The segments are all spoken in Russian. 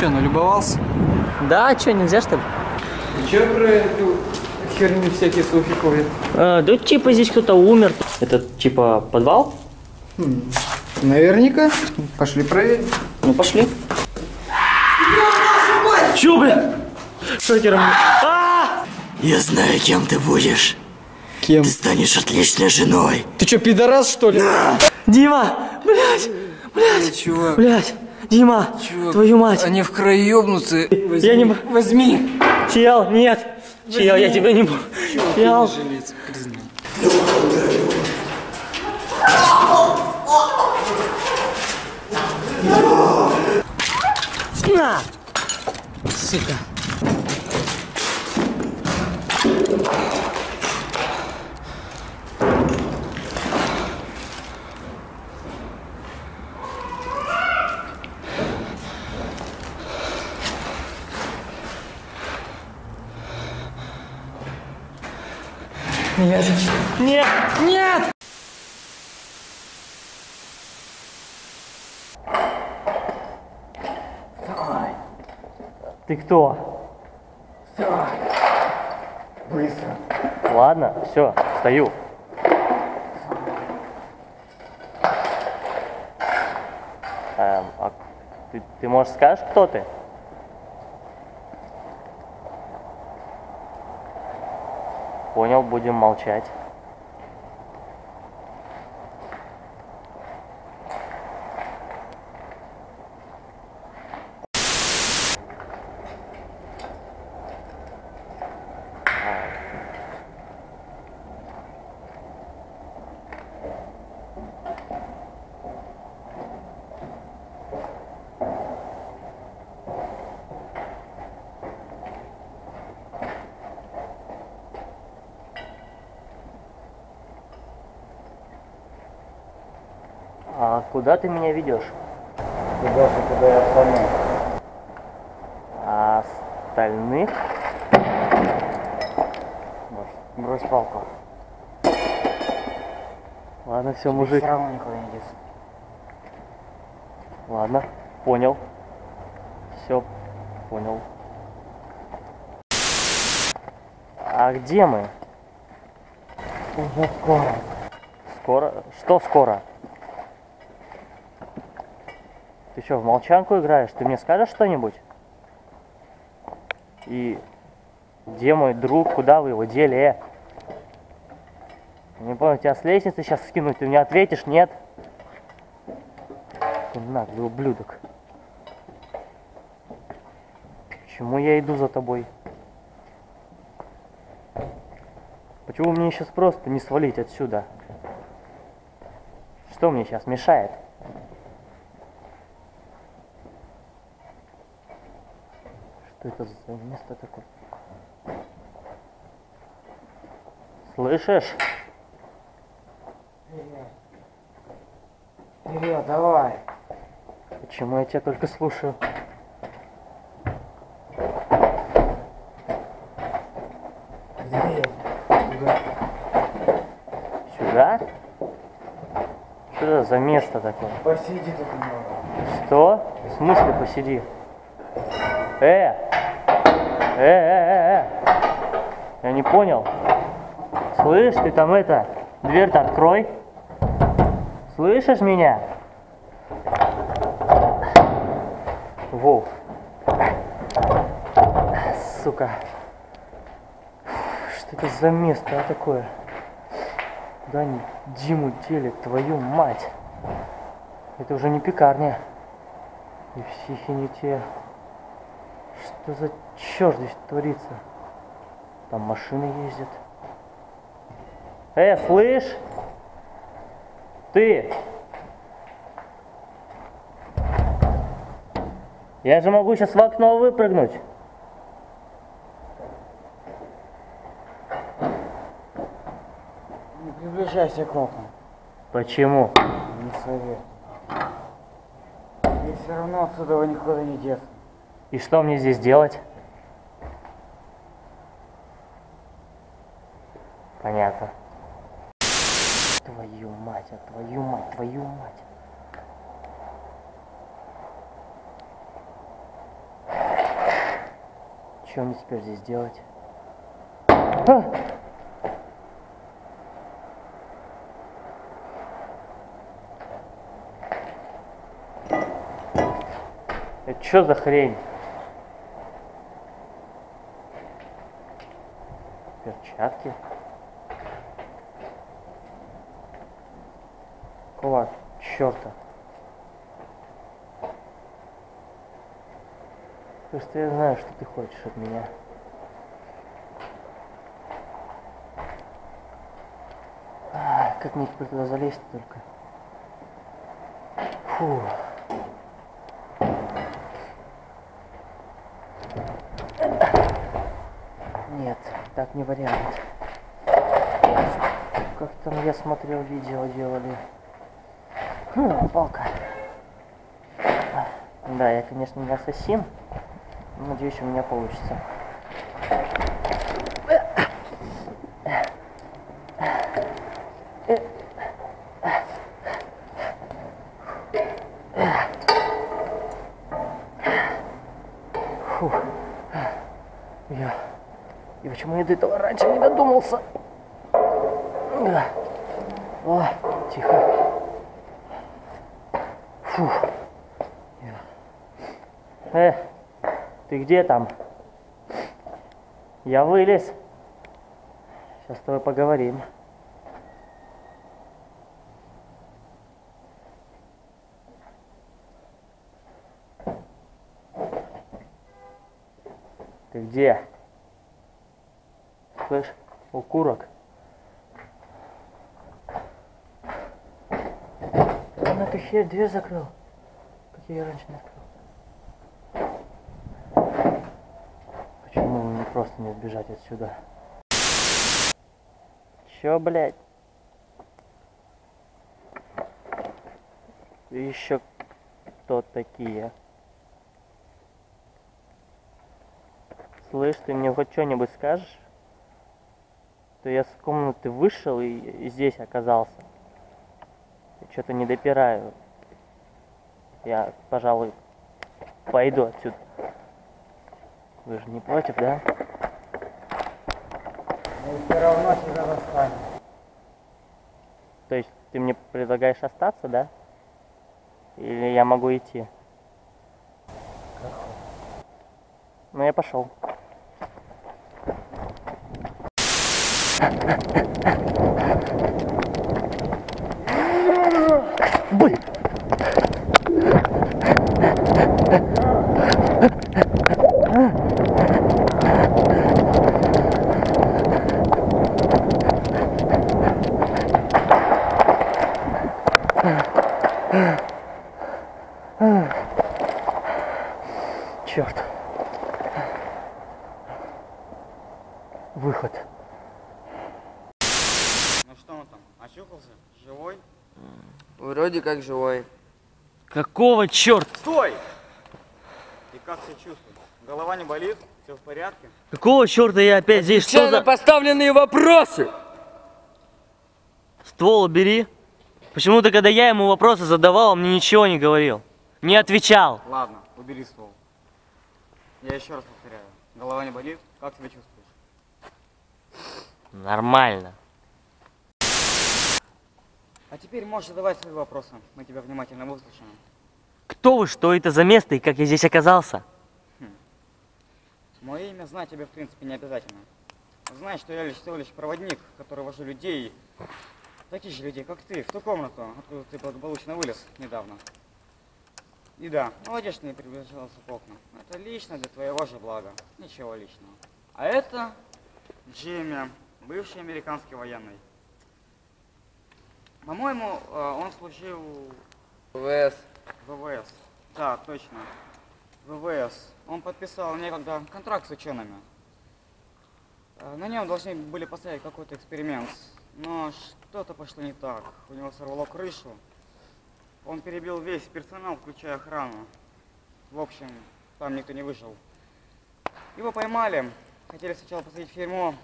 Че, налюбовался? Да, что, нельзя что ли? Ты че про эту херню всякие слухи ходят? А, да типа здесь кто-то умер. Это типа подвал? Наверняка. Пошли проверим. Ну пошли. Чё, бля? Шокером. А! Я знаю, кем ты будешь. Кем? Ты станешь отличной женой. Ты что, пидорас, что ли? Дима! Блять! Блять! Чувак, Блять! Дима! чувак, Твою мать! Они в краю ёбнутся. Возьми, Я не- Возьми. Чел, нет! Чел, я тебя не буду. Чел. Признай. На! Сука. Нет. Нет. Нет. Ты кто? Быстро. Ладно, все, стою. Эм, а ты, ты, может, скажешь, кто ты? Понял, будем молчать. А куда ты меня ведешь? Куда же, куда я остальные? А остальных? Брось палку. Ладно, все, мужик. равно никуда не деться. Ладно, понял. Все, понял. А где мы? Уже скоро. Скоро? Что скоро? Ты что, в молчанку играешь? Ты мне скажешь что-нибудь? И где мой друг? Куда вы его дели? Не понял, тебя с лестницы сейчас скинуть, ты мне ответишь, нет? Наглый ублюдок. Почему я иду за тобой? Почему мне сейчас просто не свалить отсюда? Что мне сейчас мешает? Что это за место такое? Слышишь? Вперед, давай. Почему я тебя только слушаю? Дверь. Сюда? Что это за место такое? Посиди тут немного. Что? В смысле посиди? Э! Э, э, э, э! Я не понял. Слышь, ты там это, дверь-то открой. Слышишь меня? Воу. Сука. Что это за место а, такое? Куда они Диму делят, твою мать? Это уже не пекарня. И психи не те. Что за черт здесь творится? Там машины ездят. Э, слышь? Ты! Я же могу сейчас в окно выпрыгнуть. Не приближайся к окнам. Почему? Не совет. И все равно отсюда никуда не деться. И что мне здесь делать? Понятно. Твою мать, а твою мать, твою мать. Что мне теперь здесь делать? А! Это что за хрень? Перчатки. Какого черта? Просто я знаю, что ты хочешь от меня. Ай, как мне теперь туда залезть только? Фу. Нет, так не вариант. Как там я смотрел, видео делали. Хм, палка. Да, я, конечно, не ассасин. Надеюсь, у меня получится. Фу. Я... И почему я до этого раньше не додумался? Да. О, тихо. Фу. Э, ты где там? Я вылез. Сейчас с тобой поговорим. Ты где? Слышь, укурок. Он эту херь дверь закрыл. Как я ее раньше не открыл. Почему мне просто не сбежать отсюда? Чё, блядь? Еще кто такие? Слышь, ты мне хоть что-нибудь скажешь? То я с комнаты вышел и, здесь оказался. Что-то не допираю. Я, пожалуй, пойду отсюда. Вы же не против, да? Мы все равно сюда достанем. То есть ты мне предлагаешь остаться, да? Или я могу идти? Ну я пошел. Блин. Черт. Выход. Ну что он там, очухался? Живой? Вроде как живой. Какого черта? Стой! И как себя чувствуешь? Голова не болит? Все в порядке? Какого черта я опять здесь? Что за... поставленные вопросы! Ствол убери. Почему-то, когда я ему вопросы задавал, он мне ничего не говорил. Не отвечал. Ладно, убери ствол. Я еще раз повторяю. Голова не болит? Как себя чувствуешь? Нормально. А теперь можешь задавать свои вопросы. Мы тебя внимательно выслушаем. Кто вы, что это за место и как я здесь оказался? Мое имя знать тебе, в принципе, не обязательно. Знай, что я лишь всего лишь проводник, который вожу людей, таких же людей, как ты, в ту комнату, откуда ты благополучно вылез недавно. И да, молодец, что не приближался к окнам. Это лично для твоего же блага. Ничего личного. А это Джимми, бывший американский военный. По-моему, э, он служил ВС. ВВС. Да, точно. ВВС. Он подписал некогда контракт с учеными. Э, На нем должны были поставить какой-то эксперимент. Но что-то пошло не так. У него сорвало крышу. Он перебил весь персонал, включая охрану. В общем, там никто не выжил. Его поймали. Хотели сначала посадить в тюрьму.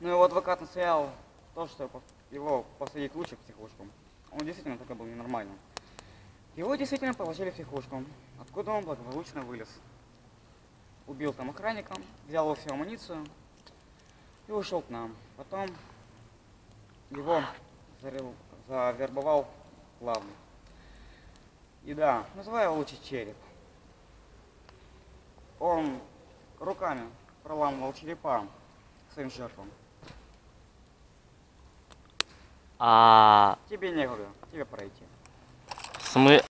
Но его адвокат настоял то, что его посадить лучше в психушку. Он действительно такой был ненормальным. Его действительно положили в психушку, откуда он благополучно вылез. убил там охранника, взял его всю амуницию и ушел к нам. Потом его завербовал главный. И да, называю его лучше череп. Он руками проламывал черепа своим жертвам. А Тебе некуда, тебе пройти. смы...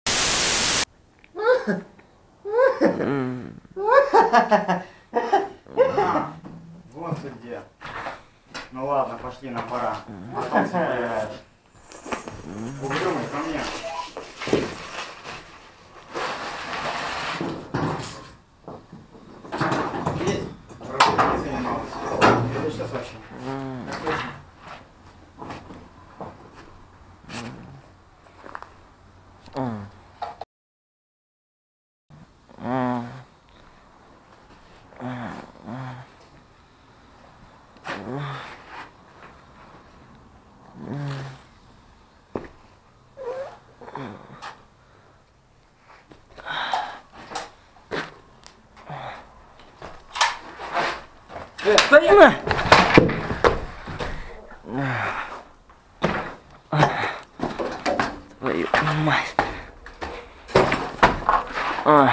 Вон ты где. Ну ладно, пошли, нам пора. Потом поиграешь. Угрюмый, ко мне. Есть? Работа не занималась. Это что вообще? Отлично. Твою мать. Ой.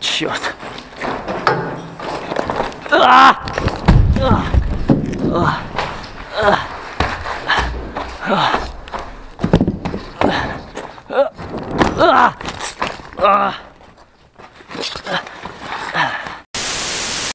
Черт. А! А! Ugh.